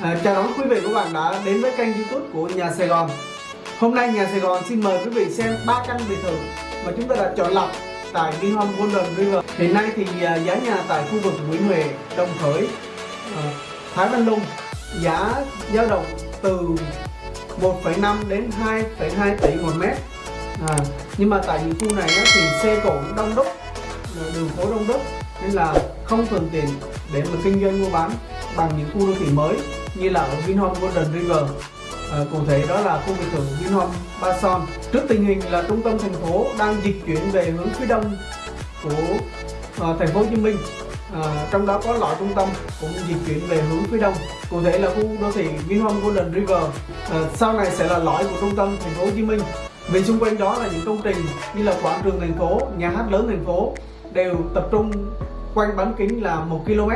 À, chào đón quý vị và các bạn đã đến với kênh youtube của Nhà Sài Gòn. Hôm nay Nhà Sài Gòn xin mời quý vị xem 3 căn biệt thự mà chúng ta đã chọn lọc tại Vinhome Golden River. Hiện nay thì à, giá nhà tại khu vực Nguyễn Huệ, Đồng Khởi, à, Thái Văn Lung giá dao động từ 1,5 đến 2,2 tỷ một mét. À, Nhưng mà tại những khu này á, thì xe cộ đông đúc, à, đường phố đông đúc nên là không thuận tiện để mà kinh doanh mua bán bằng những khu đô thị mới như là ở Vinhome Golden River. À, cụ thể đó là khu biệt thự Vinhome Ba Son trước tình hình là trung tâm thành phố đang dịch chuyển về hướng phía đông của à, thành phố Hồ Chí Minh. À, trong đó có lõi trung tâm cũng dịch chuyển về hướng phía đông. Cụ thể là khu đô thị Vinhome Golden River. À, sau này sẽ là lõi của trung tâm thành phố Hồ Chí Minh. Vì xung quanh đó là những công trình như là quảng trường thành phố nhà hát lớn thành phố đều tập trung quanh bán kính là 1 km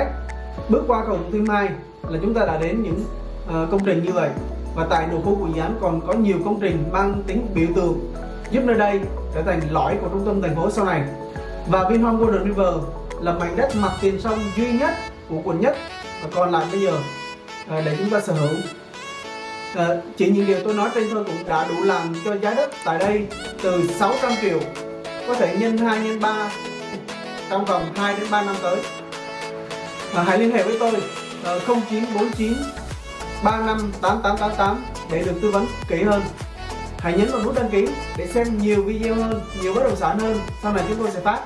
bước qua cầu Thủ Thiêm 2 là chúng ta đã đến những uh, công trình như vậy. Và tại nội khu của dự án còn có nhiều công trình mang tính biểu tượng giúp nơi đây trở thành lõi của trung tâm thành phố sau này. Và Vinhome Golden River là mảnh đất mặt tiền sông duy nhất của quận nhất. Và còn lại bây giờ uh, để chúng ta sở hữu. Uh, chỉ những điều tôi nói trên thôi cũng đã đủ làm cho giá đất tại đây từ 600 triệu có thể nhân 2 nhân 3 trong vòng 2 đến 3 năm tới. À, hãy liên hệ với tôi. 0949 35 8888 để được tư vấn kỹ hơn. Hãy nhấn vào nút đăng ký để xem nhiều video hơn, nhiều bất động sản hơn. Sau này chúng tôi sẽ phát.